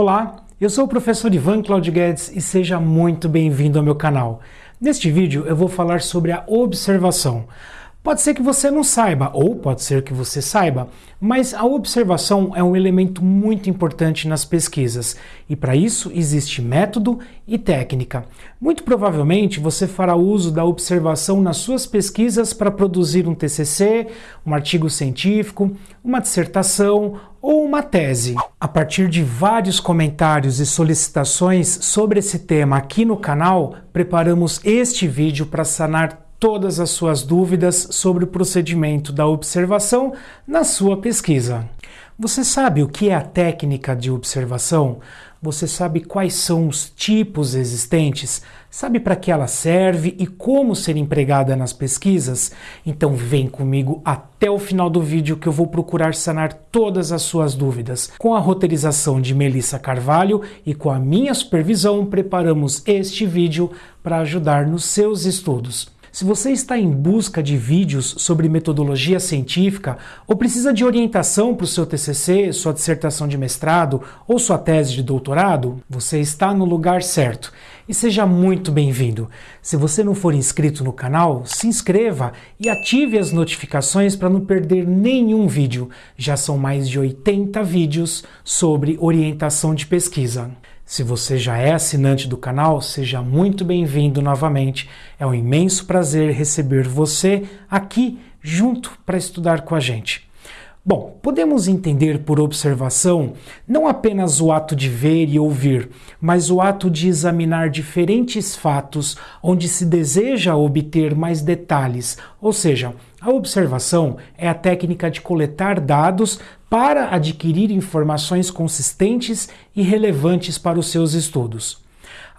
Olá, eu sou o professor Ivan Claudio Guedes e seja muito bem-vindo ao meu canal. Neste vídeo eu vou falar sobre a observação. Pode ser que você não saiba, ou pode ser que você saiba, mas a observação é um elemento muito importante nas pesquisas e para isso existe método e técnica. Muito provavelmente você fará uso da observação nas suas pesquisas para produzir um TCC, um artigo científico, uma dissertação ou uma tese. A partir de vários comentários e solicitações sobre esse tema aqui no canal, preparamos este vídeo para sanar todas as suas dúvidas sobre o procedimento da observação na sua pesquisa. Você sabe o que é a técnica de observação? Você sabe quais são os tipos existentes? Sabe para que ela serve e como ser empregada nas pesquisas? Então vem comigo até o final do vídeo que eu vou procurar sanar todas as suas dúvidas. Com a roteirização de Melissa Carvalho e com a minha supervisão, preparamos este vídeo para ajudar nos seus estudos. Se você está em busca de vídeos sobre metodologia científica ou precisa de orientação para o seu TCC, sua dissertação de mestrado ou sua tese de doutorado, você está no lugar certo. E seja muito bem-vindo. Se você não for inscrito no canal, se inscreva e ative as notificações para não perder nenhum vídeo. Já são mais de 80 vídeos sobre orientação de pesquisa. Se você já é assinante do canal, seja muito bem-vindo novamente. É um imenso prazer receber você aqui junto para estudar com a gente. Bom, podemos entender por observação não apenas o ato de ver e ouvir, mas o ato de examinar diferentes fatos onde se deseja obter mais detalhes, ou seja, a observação é a técnica de coletar dados para adquirir informações consistentes e relevantes para os seus estudos.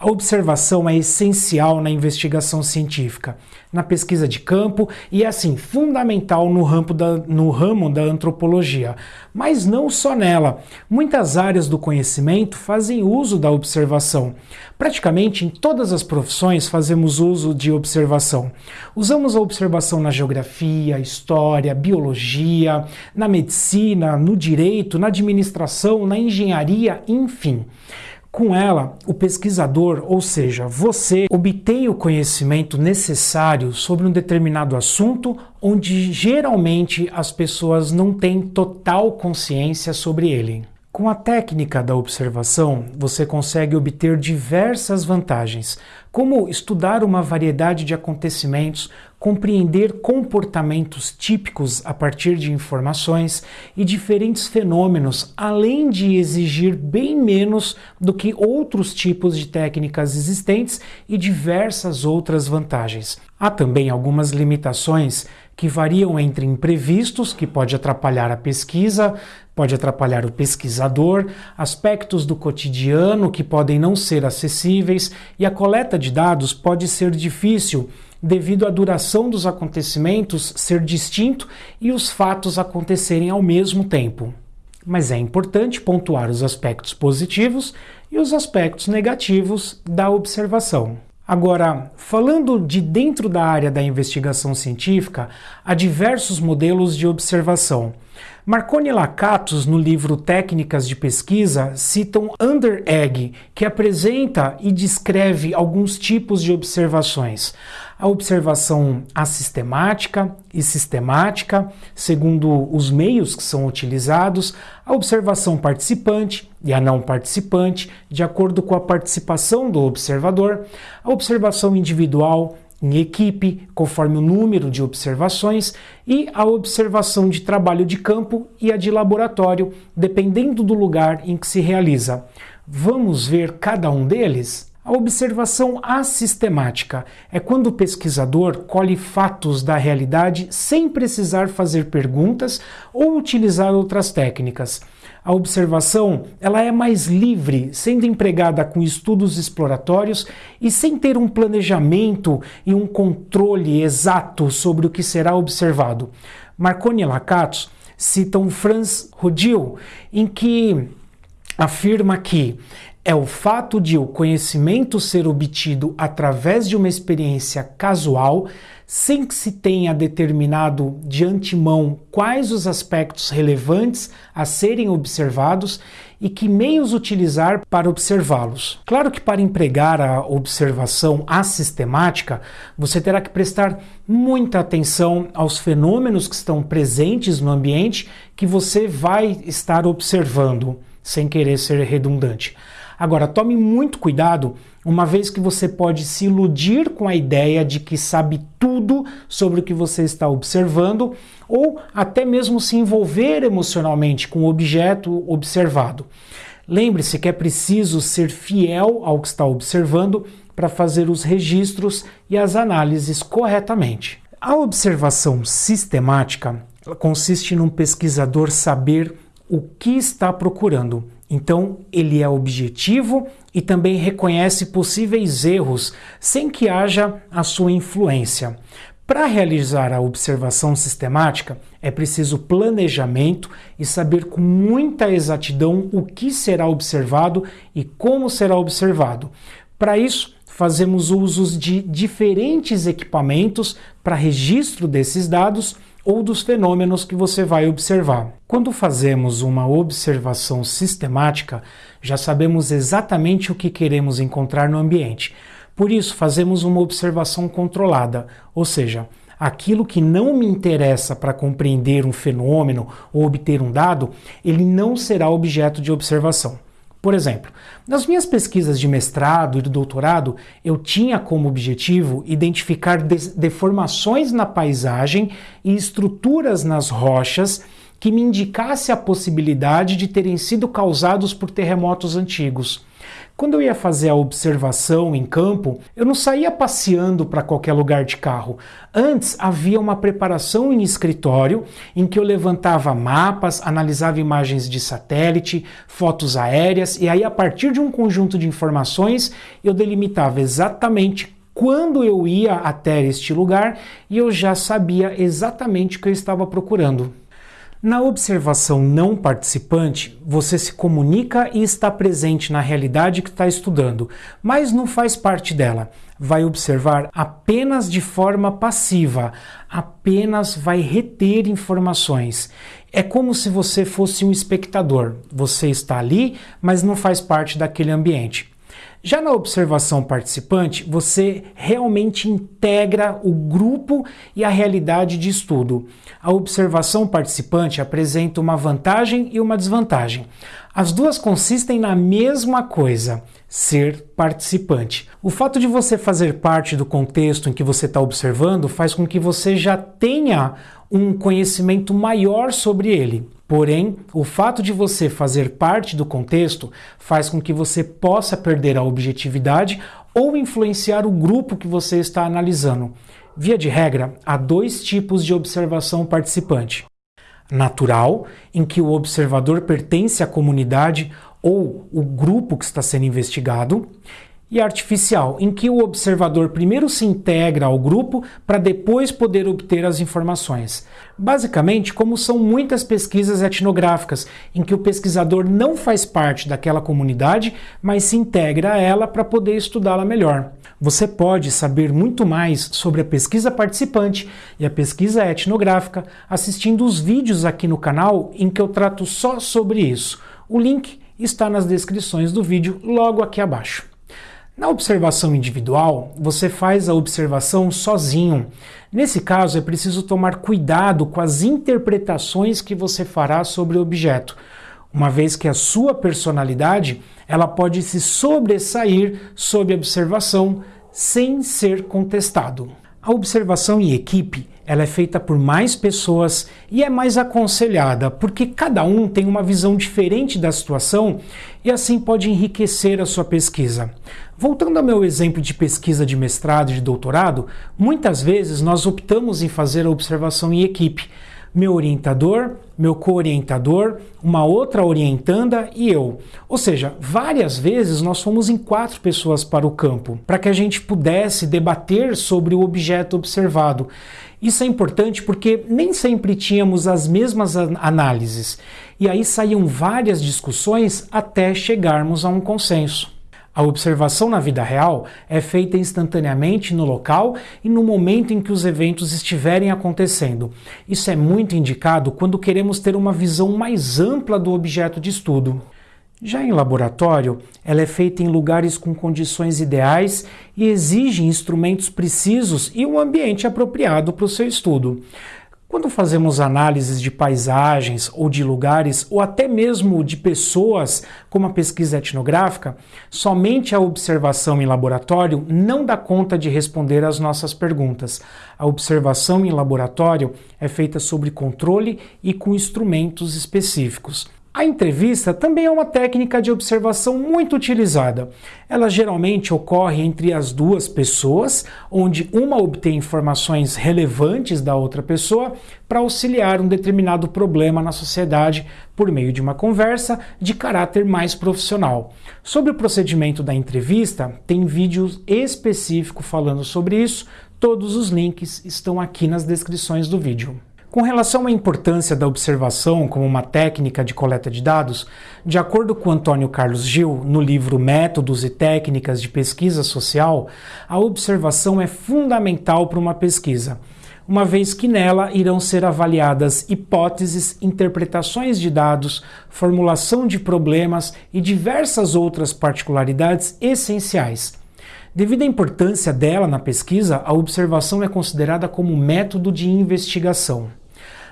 A observação é essencial na investigação científica, na pesquisa de campo e assim, fundamental no ramo, da, no ramo da antropologia. Mas não só nela. Muitas áreas do conhecimento fazem uso da observação. Praticamente em todas as profissões fazemos uso de observação. Usamos a observação na geografia, história, biologia, na medicina, no direito, na administração, na engenharia, enfim. Com ela, o pesquisador, ou seja, você, obtém o conhecimento necessário sobre um determinado assunto onde geralmente as pessoas não têm total consciência sobre ele. Com a técnica da observação, você consegue obter diversas vantagens, como estudar uma variedade de acontecimentos, compreender comportamentos típicos a partir de informações e diferentes fenômenos, além de exigir bem menos do que outros tipos de técnicas existentes e diversas outras vantagens. Há também algumas limitações que variam entre imprevistos, que pode atrapalhar a pesquisa, pode atrapalhar o pesquisador, aspectos do cotidiano que podem não ser acessíveis e a coleta de dados pode ser difícil devido à duração dos acontecimentos ser distinto e os fatos acontecerem ao mesmo tempo. Mas é importante pontuar os aspectos positivos e os aspectos negativos da observação. Agora, falando de dentro da área da investigação científica, há diversos modelos de observação. Marconi Lakatos, no livro Técnicas de Pesquisa, citam Underegg, que apresenta e descreve alguns tipos de observações. A observação assistemática e sistemática, segundo os meios que são utilizados, a observação participante e a não participante, de acordo com a participação do observador, a observação individual em equipe, conforme o número de observações, e a observação de trabalho de campo e a de laboratório, dependendo do lugar em que se realiza. Vamos ver cada um deles? A observação assistemática é quando o pesquisador colhe fatos da realidade sem precisar fazer perguntas ou utilizar outras técnicas a observação ela é mais livre, sendo empregada com estudos exploratórios e sem ter um planejamento e um controle exato sobre o que será observado. Marconi e Lakatos citam Franz Rodil, em que afirma que é o fato de o conhecimento ser obtido através de uma experiência casual, sem que se tenha determinado de antemão quais os aspectos relevantes a serem observados e que meios utilizar para observá-los. Claro que para empregar a observação assistemática, você terá que prestar muita atenção aos fenômenos que estão presentes no ambiente que você vai estar observando, sem querer ser redundante. Agora, tome muito cuidado, uma vez que você pode se iludir com a ideia de que sabe tudo sobre o que você está observando, ou até mesmo se envolver emocionalmente com o objeto observado. Lembre-se que é preciso ser fiel ao que está observando para fazer os registros e as análises corretamente. A observação sistemática consiste num pesquisador saber o que está procurando então, ele é objetivo e também reconhece possíveis erros sem que haja a sua influência. Para realizar a observação sistemática, é preciso planejamento e saber com muita exatidão o que será observado e como será observado. Para isso, fazemos usos de diferentes equipamentos para registro desses dados ou dos fenômenos que você vai observar. Quando fazemos uma observação sistemática, já sabemos exatamente o que queremos encontrar no ambiente. Por isso, fazemos uma observação controlada, ou seja, aquilo que não me interessa para compreender um fenômeno ou obter um dado, ele não será objeto de observação. Por exemplo, nas minhas pesquisas de mestrado e do doutorado, eu tinha como objetivo identificar deformações na paisagem e estruturas nas rochas que me indicasse a possibilidade de terem sido causados por terremotos antigos. Quando eu ia fazer a observação em campo, eu não saía passeando para qualquer lugar de carro. Antes havia uma preparação em escritório em que eu levantava mapas, analisava imagens de satélite, fotos aéreas e aí a partir de um conjunto de informações eu delimitava exatamente quando eu ia até este lugar e eu já sabia exatamente o que eu estava procurando. Na observação não participante, você se comunica e está presente na realidade que está estudando, mas não faz parte dela. Vai observar apenas de forma passiva, apenas vai reter informações. É como se você fosse um espectador. Você está ali, mas não faz parte daquele ambiente. Já na observação participante, você realmente integra o grupo e a realidade de estudo. A observação participante apresenta uma vantagem e uma desvantagem. As duas consistem na mesma coisa: ser participante. O fato de você fazer parte do contexto em que você está observando faz com que você já tenha um conhecimento maior sobre ele. Porém, o fato de você fazer parte do contexto faz com que você possa perder a objetividade ou influenciar o grupo que você está analisando. Via de regra, há dois tipos de observação participante: natural, em que o observador pertence à comunidade ou o grupo que está sendo investigado, e artificial, em que o observador primeiro se integra ao grupo para depois poder obter as informações. Basicamente, como são muitas pesquisas etnográficas, em que o pesquisador não faz parte daquela comunidade, mas se integra a ela para poder estudá-la melhor. Você pode saber muito mais sobre a pesquisa participante e a pesquisa etnográfica assistindo os vídeos aqui no canal em que eu trato só sobre isso. O link está nas descrições do vídeo logo aqui abaixo. Na observação individual, você faz a observação sozinho. Nesse caso, é preciso tomar cuidado com as interpretações que você fará sobre o objeto, uma vez que a sua personalidade ela pode se sobressair sob observação sem ser contestado. A observação em equipe ela é feita por mais pessoas e é mais aconselhada, porque cada um tem uma visão diferente da situação e assim pode enriquecer a sua pesquisa. Voltando ao meu exemplo de pesquisa de mestrado e de doutorado, muitas vezes nós optamos em fazer a observação em equipe, meu orientador, meu co-orientador, uma outra orientanda e eu. Ou seja, várias vezes nós fomos em quatro pessoas para o campo, para que a gente pudesse debater sobre o objeto observado. Isso é importante porque nem sempre tínhamos as mesmas análises, e aí saíam várias discussões até chegarmos a um consenso. A observação na vida real é feita instantaneamente no local e no momento em que os eventos estiverem acontecendo. Isso é muito indicado quando queremos ter uma visão mais ampla do objeto de estudo. Já em laboratório, ela é feita em lugares com condições ideais e exige instrumentos precisos e um ambiente apropriado para o seu estudo. Quando fazemos análises de paisagens ou de lugares, ou até mesmo de pessoas, como a pesquisa etnográfica, somente a observação em laboratório não dá conta de responder às nossas perguntas. A observação em laboratório é feita sobre controle e com instrumentos específicos. A entrevista também é uma técnica de observação muito utilizada. Ela geralmente ocorre entre as duas pessoas, onde uma obtém informações relevantes da outra pessoa para auxiliar um determinado problema na sociedade por meio de uma conversa de caráter mais profissional. Sobre o procedimento da entrevista, tem vídeo específico falando sobre isso. Todos os links estão aqui nas descrições do vídeo. Com relação à importância da observação como uma técnica de coleta de dados, de acordo com Antônio Carlos Gil, no livro Métodos e Técnicas de Pesquisa Social, a observação é fundamental para uma pesquisa, uma vez que nela irão ser avaliadas hipóteses, interpretações de dados, formulação de problemas e diversas outras particularidades essenciais. Devido à importância dela na pesquisa, a observação é considerada como método de investigação.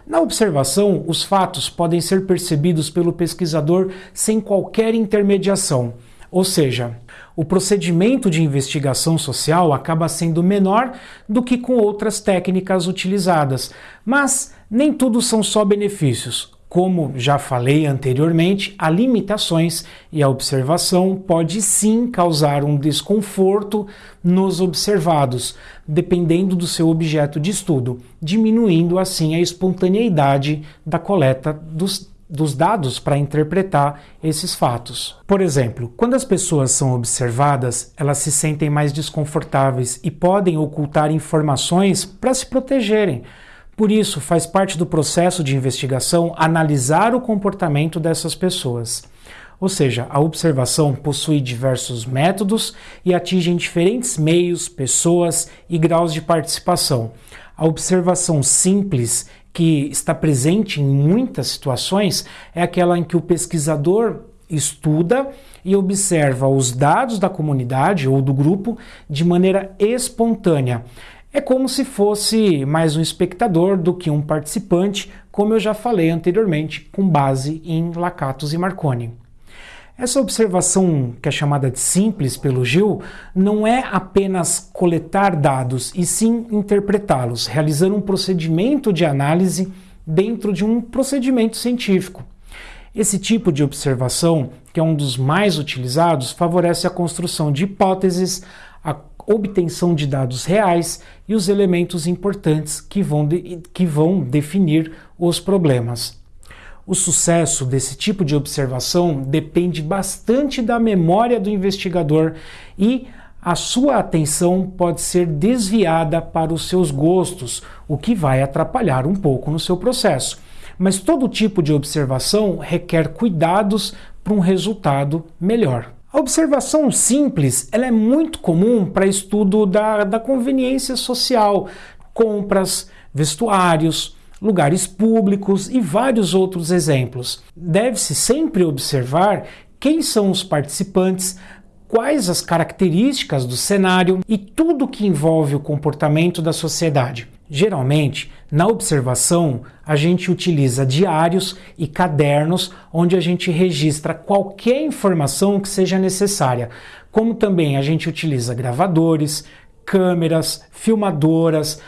Na observação, os fatos podem ser percebidos pelo pesquisador sem qualquer intermediação, ou seja, o procedimento de investigação social acaba sendo menor do que com outras técnicas utilizadas, mas nem tudo são só benefícios. Como já falei anteriormente, há limitações e a observação pode sim causar um desconforto nos observados, dependendo do seu objeto de estudo, diminuindo assim a espontaneidade da coleta dos, dos dados para interpretar esses fatos. Por exemplo, quando as pessoas são observadas, elas se sentem mais desconfortáveis e podem ocultar informações para se protegerem por isso, faz parte do processo de investigação analisar o comportamento dessas pessoas. Ou seja, a observação possui diversos métodos e atinge diferentes meios, pessoas e graus de participação. A observação simples, que está presente em muitas situações, é aquela em que o pesquisador estuda e observa os dados da comunidade ou do grupo de maneira espontânea. É como se fosse mais um espectador do que um participante, como eu já falei anteriormente, com base em Lacatos e Marconi. Essa observação, que é chamada de simples pelo Gil, não é apenas coletar dados, e sim interpretá-los, realizando um procedimento de análise dentro de um procedimento científico. Esse tipo de observação, que é um dos mais utilizados, favorece a construção de hipóteses, a obtenção de dados reais e os elementos importantes que vão, de, que vão definir os problemas. O sucesso desse tipo de observação depende bastante da memória do investigador e a sua atenção pode ser desviada para os seus gostos, o que vai atrapalhar um pouco no seu processo. Mas todo tipo de observação requer cuidados para um resultado melhor. A observação simples ela é muito comum para estudo da, da conveniência social, compras, vestuários, lugares públicos e vários outros exemplos. Deve-se sempre observar quem são os participantes, quais as características do cenário e tudo que envolve o comportamento da sociedade. Geralmente, na observação, a gente utiliza diários e cadernos onde a gente registra qualquer informação que seja necessária, como também a gente utiliza gravadores, câmeras, filmadoras.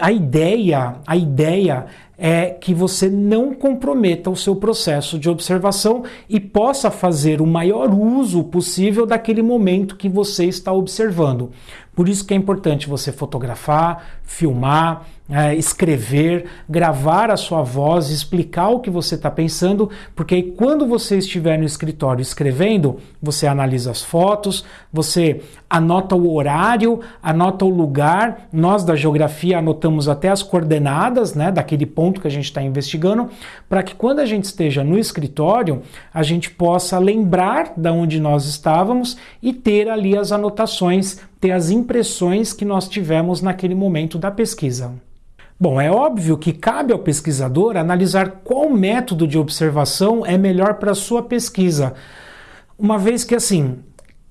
A ideia, a ideia é que você não comprometa o seu processo de observação e possa fazer o maior uso possível daquele momento que você está observando. Por isso que é importante você fotografar, filmar, é, escrever, gravar a sua voz, explicar o que você está pensando, porque aí quando você estiver no escritório escrevendo, você analisa as fotos, você anota o horário, anota o lugar. Nós da geografia anotamos até as coordenadas, né, daquele ponto que a gente está investigando, para que quando a gente esteja no escritório, a gente possa lembrar da onde nós estávamos e ter ali as anotações, ter as impressões que nós tivemos naquele momento da pesquisa. Bom, é óbvio que cabe ao pesquisador analisar qual método de observação é melhor para sua pesquisa, uma vez que assim,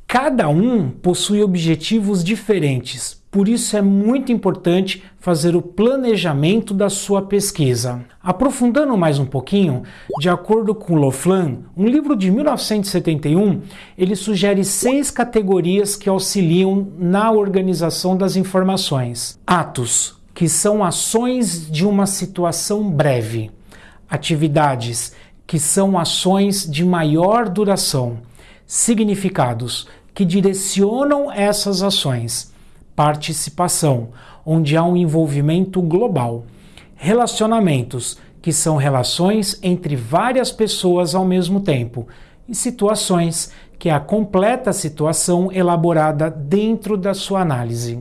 cada um possui objetivos diferentes. Por isso é muito importante fazer o planejamento da sua pesquisa. Aprofundando mais um pouquinho, de acordo com Loflan, um livro de 1971, ele sugere seis categorias que auxiliam na organização das informações: atos, que são ações de uma situação breve, atividades, que são ações de maior duração, significados, que direcionam essas ações, participação, onde há um envolvimento global, relacionamentos, que são relações entre várias pessoas ao mesmo tempo, e situações, que é a completa situação elaborada dentro da sua análise.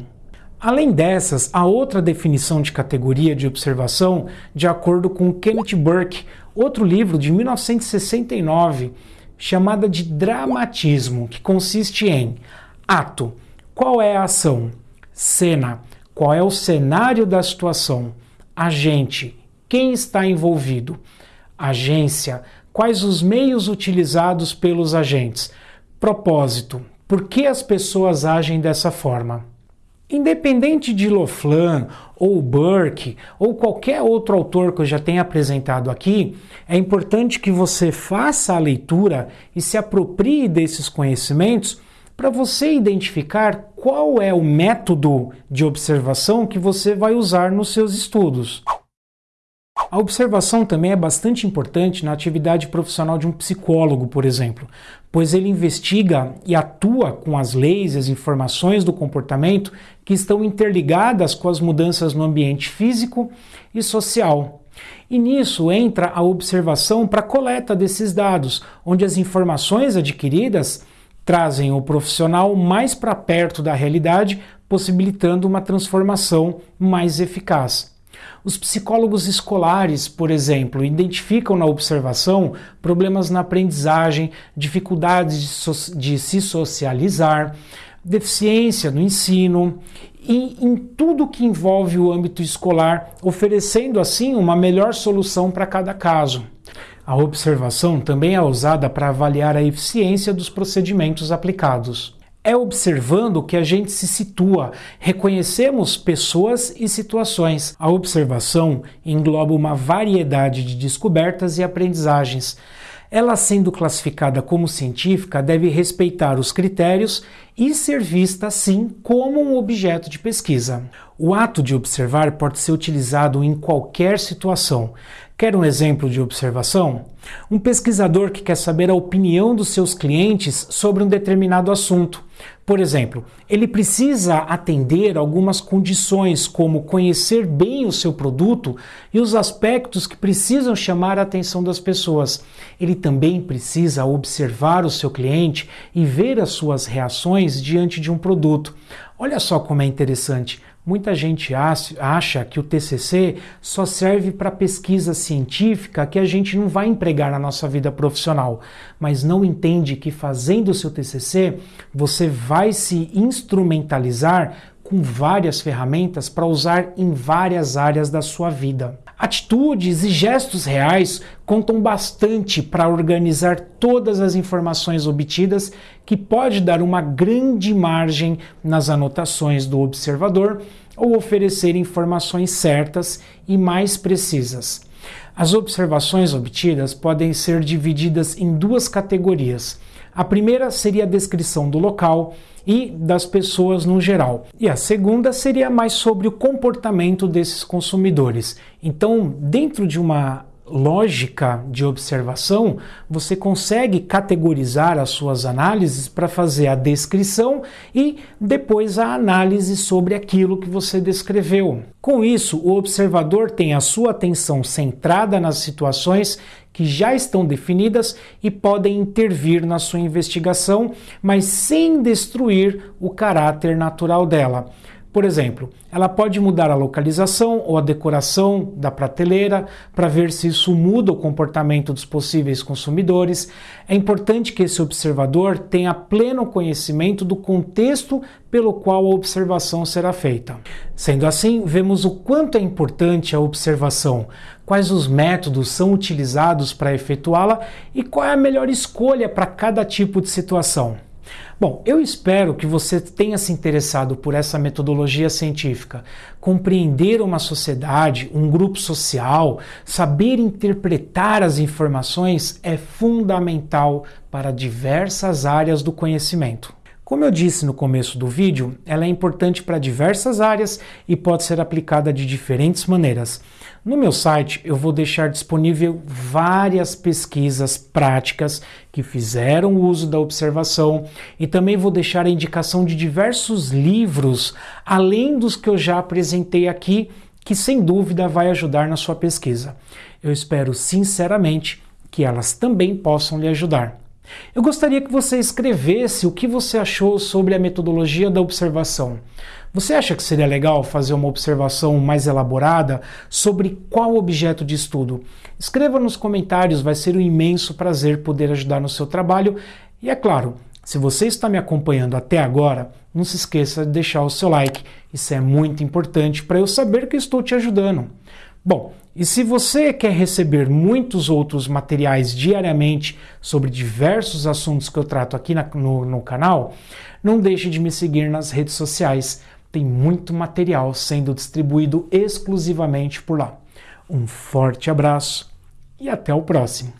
Além dessas, há outra definição de categoria de observação de acordo com Kenneth Burke, outro livro de 1969, chamada de dramatismo, que consiste em ato, qual é a ação, cena, qual é o cenário da situação, agente, quem está envolvido, agência, quais os meios utilizados pelos agentes, propósito, por que as pessoas agem dessa forma. Independente de Loflan ou Burke ou qualquer outro autor que eu já tenha apresentado aqui, é importante que você faça a leitura e se aproprie desses conhecimentos para você identificar qual é o método de observação que você vai usar nos seus estudos. A observação também é bastante importante na atividade profissional de um psicólogo, por exemplo, pois ele investiga e atua com as leis e as informações do comportamento que estão interligadas com as mudanças no ambiente físico e social. E nisso entra a observação para coleta desses dados, onde as informações adquiridas trazem o profissional mais para perto da realidade, possibilitando uma transformação mais eficaz. Os psicólogos escolares, por exemplo, identificam na observação problemas na aprendizagem, dificuldades de, so de se socializar, deficiência no ensino e em tudo que envolve o âmbito escolar, oferecendo assim uma melhor solução para cada caso. A observação também é usada para avaliar a eficiência dos procedimentos aplicados é observando que a gente se situa, reconhecemos pessoas e situações. A observação engloba uma variedade de descobertas e aprendizagens. Ela, sendo classificada como científica, deve respeitar os critérios e ser vista, sim, como um objeto de pesquisa. O ato de observar pode ser utilizado em qualquer situação. Quer um exemplo de observação? Um pesquisador que quer saber a opinião dos seus clientes sobre um determinado assunto. Por exemplo, ele precisa atender algumas condições, como conhecer bem o seu produto e os aspectos que precisam chamar a atenção das pessoas. Ele também precisa observar o seu cliente e ver as suas reações diante de um produto. Olha só como é interessante. Muita gente acha que o TCC só serve para pesquisa científica que a gente não vai empregar na nossa vida profissional, mas não entende que fazendo o seu TCC você vai se instrumentalizar com várias ferramentas para usar em várias áreas da sua vida. Atitudes e gestos reais contam bastante para organizar todas as informações obtidas, que pode dar uma grande margem nas anotações do observador ou oferecer informações certas e mais precisas. As observações obtidas podem ser divididas em duas categorias. A primeira seria a descrição do local e das pessoas no geral. E a segunda seria mais sobre o comportamento desses consumidores. Então, dentro de uma lógica de observação, você consegue categorizar as suas análises para fazer a descrição e depois a análise sobre aquilo que você descreveu. Com isso, o observador tem a sua atenção centrada nas situações que já estão definidas e podem intervir na sua investigação, mas sem destruir o caráter natural dela. Por exemplo, ela pode mudar a localização ou a decoração da prateleira para ver se isso muda o comportamento dos possíveis consumidores. É importante que esse observador tenha pleno conhecimento do contexto pelo qual a observação será feita. Sendo assim, vemos o quanto é importante a observação, quais os métodos são utilizados para efetuá-la e qual é a melhor escolha para cada tipo de situação. Bom, eu espero que você tenha se interessado por essa metodologia científica. Compreender uma sociedade, um grupo social, saber interpretar as informações é fundamental para diversas áreas do conhecimento. Como eu disse no começo do vídeo, ela é importante para diversas áreas e pode ser aplicada de diferentes maneiras. No meu site eu vou deixar disponível várias pesquisas práticas que fizeram uso da observação e também vou deixar a indicação de diversos livros, além dos que eu já apresentei aqui, que sem dúvida vai ajudar na sua pesquisa. Eu espero sinceramente que elas também possam lhe ajudar. Eu gostaria que você escrevesse o que você achou sobre a metodologia da observação. Você acha que seria legal fazer uma observação mais elaborada sobre qual objeto de estudo? Escreva nos comentários, vai ser um imenso prazer poder ajudar no seu trabalho. E é claro, se você está me acompanhando até agora, não se esqueça de deixar o seu like. Isso é muito importante para eu saber que estou te ajudando. Bom, e se você quer receber muitos outros materiais diariamente sobre diversos assuntos que eu trato aqui na, no, no canal, não deixe de me seguir nas redes sociais. Tem muito material sendo distribuído exclusivamente por lá. Um forte abraço e até o próximo.